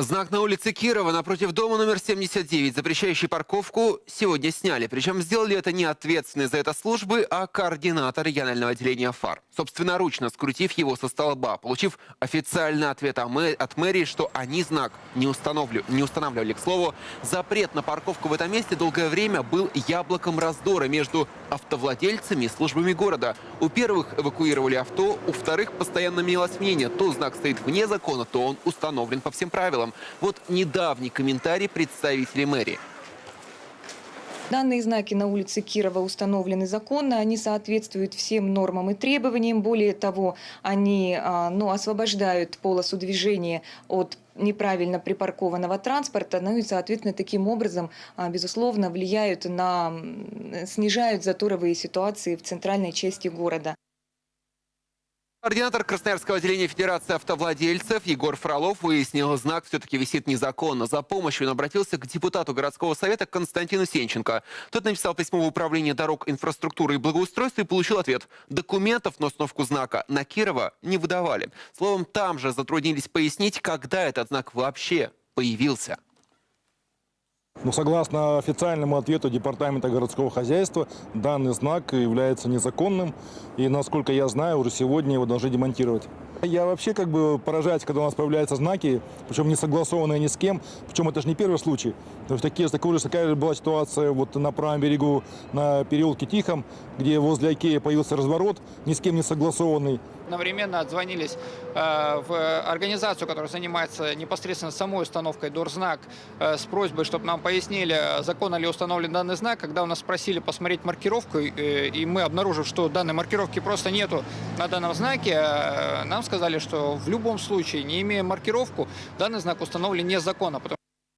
Знак на улице Кирова напротив дома номер 79, запрещающий парковку, сегодня сняли. Причем сделали это не ответственные за это службы, а координатор регионального отделения ФАР. Собственноручно скрутив его со столба, получив официальный ответ от мэрии, что они знак не, установлю- не устанавливали. К слову, запрет на парковку в этом месте долгое время был яблоком раздора между автовладельцами и службами города. У первых эвакуировали авто, у вторых постоянно менялось мнение. То знак стоит вне закона, то он установлен по всем правилам. Вот недавний комментарий представителей мэрии. Данные знаки на улице Кирова установлены законно, они соответствуют всем нормам и требованиям. Более того, они а, ну, освобождают полосу движения от неправильно припаркованного транспорта, ну и, соответственно, таким образом, а, безусловно, влияют на, снижают заторовые ситуации в центральной части города. Координатор Красноярского отделения Федерации автовладельцев Егор Фролов выяснил, знак все-таки висит незаконно. За помощью он обратился к депутату городского совета Константину Сенченко. Тот написал письмо в управление дорог, инфраструктуры и благоустройства и получил ответ. Документов на установку знака на Кирова не выдавали. Словом, там же затруднились пояснить, когда этот знак вообще появился. Но согласно официальному ответу Департамента городского хозяйства, данный знак является незаконным. И, насколько я знаю, уже сегодня его должны демонтировать. Я вообще как бы поражаюсь, когда у нас появляются знаки, причем не согласованные ни с кем. Причем это же не первый случай. То есть такие, такая же такая же была ситуация вот на правом берегу, на переулке Тихом, где возле Икеи появился разворот, ни с кем не согласованный. одновременно отзвонились э, в организацию, которая занимается непосредственно самой установкой дорзнак э, с просьбой, чтобы нам пояснили, законно ли установлен данный знак. Когда у нас спросили посмотреть маркировку, э, и мы обнаружив, что данной маркировки просто нету на данном знаке, э, нам сказали, что в любом случае, не имея маркировку, данный знак установлен незаконно.